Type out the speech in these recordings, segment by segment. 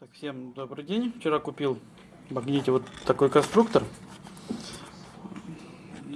Так, всем добрый день. Вчера купил в магните вот такой конструктор.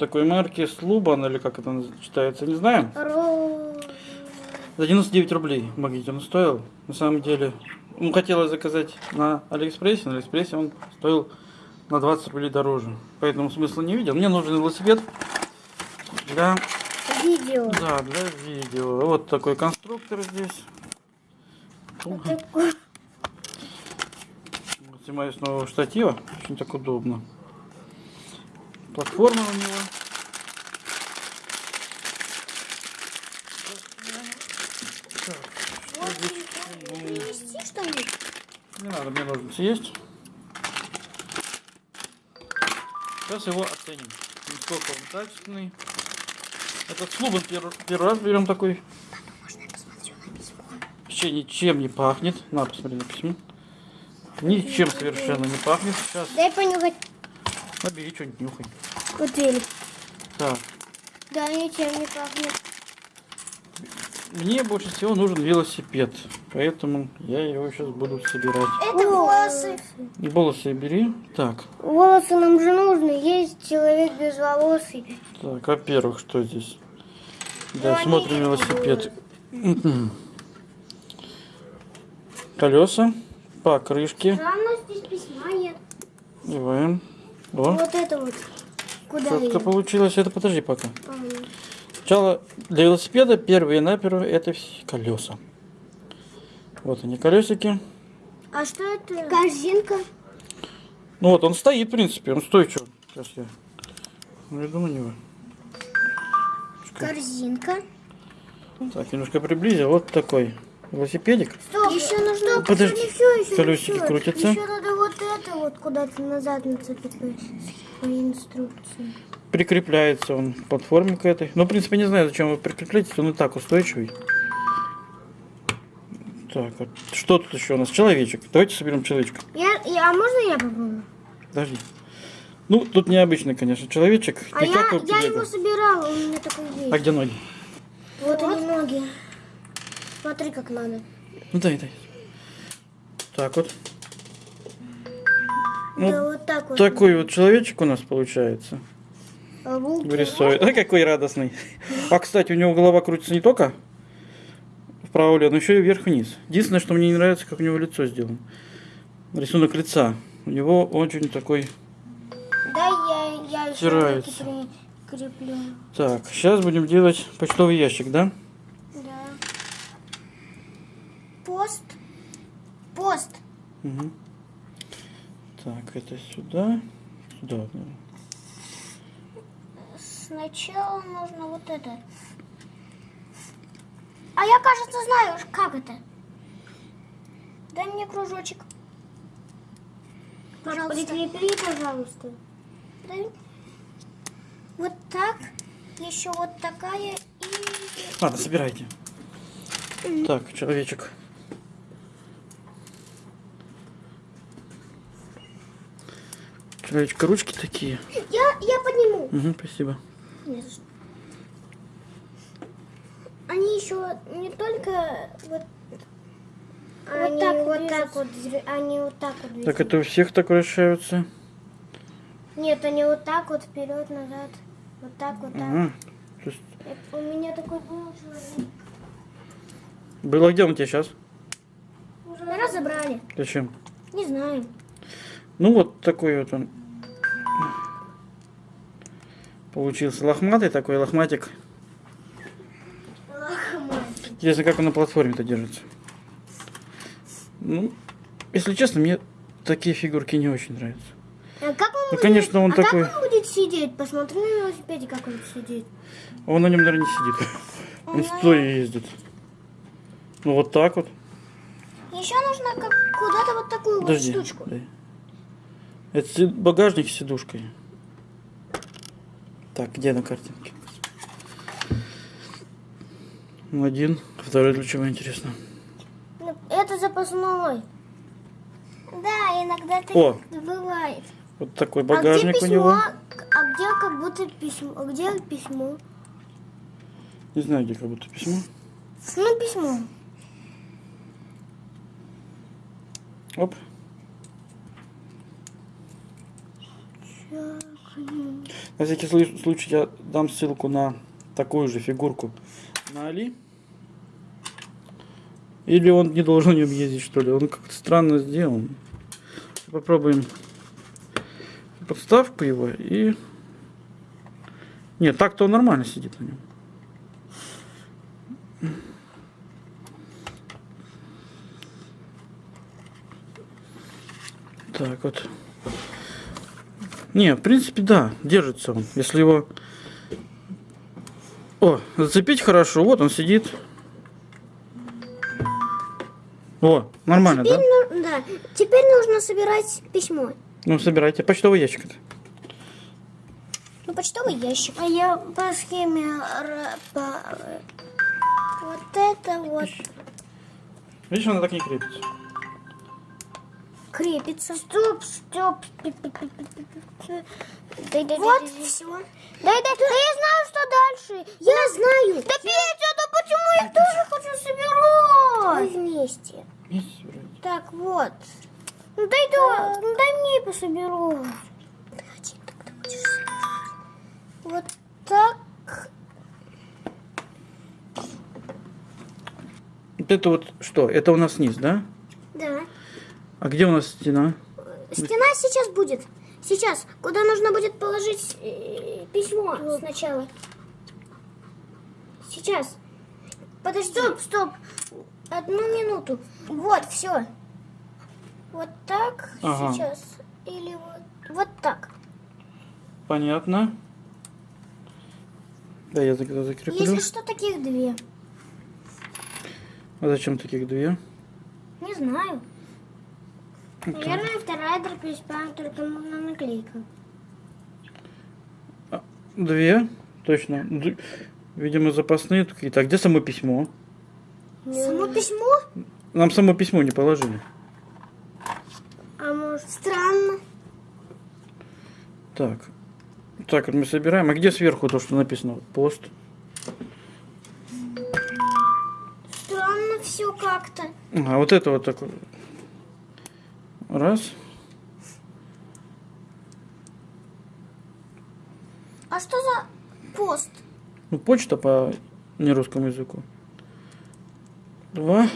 Такой марки Sluban, или как это читается, не знаю. За 99 рублей в магните он стоил. На самом деле, ну, хотелось заказать на Алиэкспрессе. На Алиэкспрессе он стоил на 20 рублей дороже. Поэтому смысла не видел. Мне нужен велосипед для, Видео. да, для видео. Вот такой конструктор здесь. Вот такой. Снимаю с нового штатива. Очень так удобно. Платформа у него. Не надо, мне ножницы есть. Сейчас его оценим. Насколько он качественный. Этот слубан первый, первый раз берем такой. Вообще ничем не пахнет. На, посмотри на письмо. Ничем совершенно не пахнет. Сейчас Дай понюхать. набери что-нибудь нюхай. Вот велик. Так, Да, ничем не пахнет. мне больше всего нужен велосипед. Поэтому я его сейчас буду собирать. Это волосы. Волосы бери. Так, Волосы нам же нужны. Есть человек без волос. Так, во-первых, что здесь? Да, Ну, они смотрим велосипед. Колеса, покрышки. Странно, здесь письма нет. Деваем. О, Вот это вот. Куда четко получилось. Это подожди пока. Ага. Сначала для велосипеда первые наперво это все колеса. Вот они колесики. А что это? Корзинка. Ну вот он стоит, в принципе, он стойчив. Сейчас я. Ну, я думаю, него. Корзинка. Так, немножко приблизил. Вот такой велосипедик. Стоп. Еще нужно... Подожди, Не всё, еще не колесики всё. крутятся. Еще надо вот это вот куда-то назад нацепить по инструкции. прикрепляется он к платформе к этой. Ну, в принципе, не знаю, зачем вы прикрепляете, он и так устойчивый. Так, а что тут еще у нас? Человечек. Давайте соберем человечка. Я, я, а можно я попробую? Подожди. Ну, тут необычный, конечно, человечек. А я, я его собирала, у меня такой есть. А где ноги? Вот, они ноги. Смотри, как надо. Ну, дай, дай. Так вот. Ну, да вот так вот. Такой вот человечек у нас получается. А. Ой, какой радостный. А, кстати, у него голова крутится не только вправо-влево, но еще и вверх-вниз. Единственное, что мне не нравится, как у него лицо сделано. Рисунок лица. У него очень такой... Да, я, я еще прикреплю. Так, сейчас будем делать почтовый ящик? Да. Пост. Пост. Мгм. Так, это сюда. Сюда. да. Сначала нужно вот это. А я, кажется, знаю, как это. Дай мне кружочек. Пожалуйста. Прикрепи, пожалуйста. Дай. Вот так. Еще вот такая и... Ладно, собирайте. Так, человечек. Человечка, ручки такие. Я, я подниму. Угу, спасибо. Не за что. Они еще не только вот, вот так вот так вот, они вот так вот. Так, движутся. это у всех так вращаются? Нет, они вот так вот вперед назад, вот так вот так. Ага. Есть Это у меня такой был человек. Было где он тебя сейчас? Уже разобрали. Зачем? Не знаю. Ну вот такой вот он. Получился лохматый такой лохматик. Интересно, как он на платформе-то держится. Ну, если честно, мне такие фигурки не очень нравятся. А как он Ну, будет, конечно, он а такой- как он будет сидеть? Посмотри на велосипеде, как он сидит. Он на нем, наверное, не сидит. Он стоя ездит. Ну вот так вот. Еще нужно как куда-то вот такую Подожди. вот штучку. дай. Это багажник с сидушкой. Так, где на картинке? Ну, Один, второй для чего интересно. Ну, Это запасной. Да, иногда так О. бывает. Вот такой а где багажник письмо? у него. А где как будто письмо? А где письмо? Не знаю, где как будто письмо. Ну, письмо. Оп. На всякий слу- случай я дам ссылку на такую же фигурку на Али. Или он не должен нем ездить, что ли? Он как-то странно сделан. Попробуем подставку его и... Нет, так-то он нормально сидит на нем. Так вот. Не, в принципе, да, держится он. Если его... О, зацепить хорошо, вот он сидит. О, нормально, да? Теперь, ну, да. Теперь нужно собирать письмо. Ну, собирайте. Почтовый ящик. это. Ну, почтовый ящик. А я по схеме... по- Вот это вот Видишь, она так не крепится. Крепится. Стоп, стоп. Вот все. Дай, дай, да я знаю, что дальше. Я знаю. Да Петя, да почему я тоже хочу собирать? Мы вместе. Так, вот. Ну дай, да, ну, дай мне пособеру. Вот так. Вот это вот что? Это у нас низ? Да. А где у нас стена? Стена сейчас будет. Сейчас. Куда нужно будет положить э, письмо сначала. Сейчас. Подожди. Стоп, стоп. Одну минуту. Вот, все. Вот так. Ага. Сейчас. Или вот, вот так. Понятно. Да, я тогда закреплю. Если что, таких две. А зачем таких две? Не знаю. Наверное, вторая дробь только на наклейка. Две, точно. Видимо, запасные какие-то. А где само письмо? Само письмо? Нам само письмо не положили. А может... Странно. Так. Так, вот мы собираем. А где сверху то, что написано? Пост. Странно все как-то. А вот это вот такое. Раз. А что за пост? Ну, почта по нерусскому языку. Два.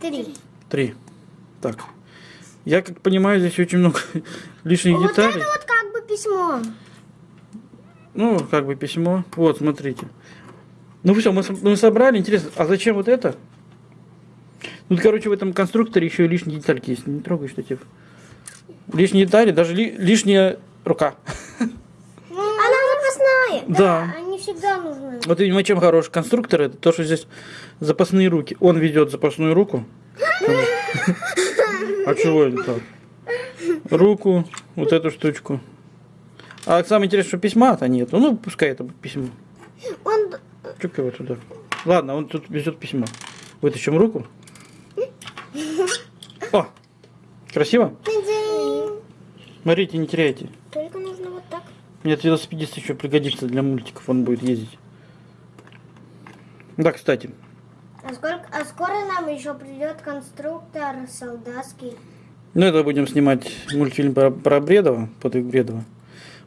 Три. Три. Так. Я как понимаю, здесь очень много лишних Вот деталей. это вот как бы письмо. Ну, как бы письмо. Вот, смотрите. Ну все, мы, мы собрали. Интересно, а зачем вот это? Ну, короче, в этом конструкторе еще и лишние детальки есть. Не трогай, тебе. Лишние детали, даже ли- лишняя рука. Она запасная. Да. Они всегда нужны. Вот, видимо, чем хорош конструктор, это то, что здесь запасные руки. Он ведет запасную руку. А чего это так? Руку, вот эту штучку. А самое интересное, что письма-то нет. Ну, пускай это письмо. Он... Чук его туда. Ладно, он тут везет письмо. Вытащим руку. О! Красиво? Смотрите, не теряйте. Только нужно вот так. Мне этот велосипедист еще пригодится для мультиков, он будет ездить. Да, кстати, А, сколько... а скоро нам еще придет конструктор солдатский. ну это будем снимать мультфильм про, про Бредова, подвиг Бредова.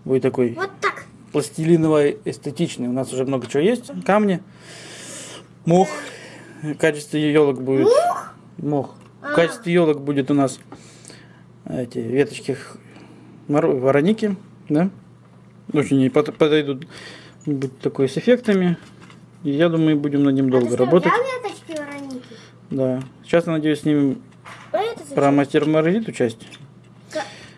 Будет такой Вот так. пластилиновый, эстетичный. У нас уже много чего есть. Камни, мох. В качестве елок будет... Мох? В качестве елок будет у нас эти веточки вороники, да? Очень под- подойдут будет такой с эффектами. И я думаю, будем над ним долго а работать. взял веточки вороники? Да. Сейчас, надеюсь, снимем А про мастер Маргариту часть.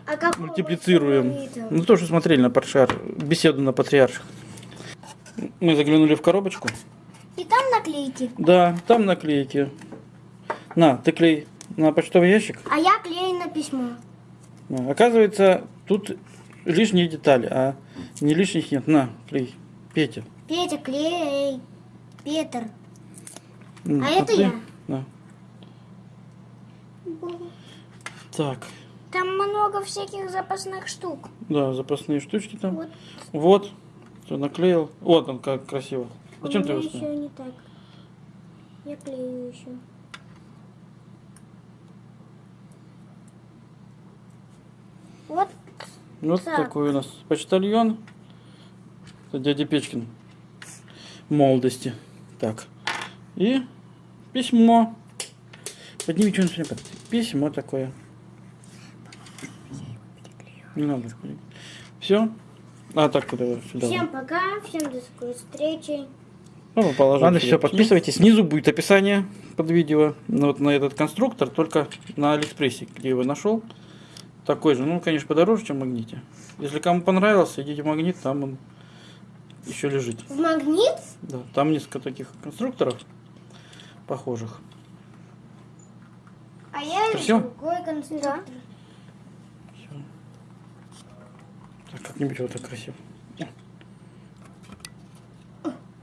А Мультиплицируем. Ну, то, что смотрели на патриар... беседу на патриарших. Мы заглянули в коробочку. И там наклейки. Да, там наклейки. На, ты клей на почтовый ящик. А я клею на письмо. А, Оказывается, тут лишние детали, а не лишних нет. На, клей. Петя. Петя, клей. Петр. М, А это ты? я. Да. Так, Там много всяких запасных штук. да, запасные штучки там. Вот. Вот. Все наклеил. Вот он как красиво. Зачем ты его еще не так. Я клею еще. Вот. Вот Так. такой у нас почтальон. Это дядя Печкин. Молодости. Так. И письмо. Подними что-нибудь. Письмо такое. Не надо. Все. А, так, куда сюда. Всем пока, всем до скорой встречи. Ну, положим Ладно, письмо. подписывайтесь. Снизу будет описание под видео. Ну, вот на этот конструктор, только на Алиэкспрессе, где его нашел. Такой же. Ну, конечно, подороже, чем в магните. Если кому понравился, идите в магнит, там он еще лежит. В магнит? Да, там несколько таких конструкторов похожих. А я Это всё? другой конструктор. Так, как-нибудь вот так красиво.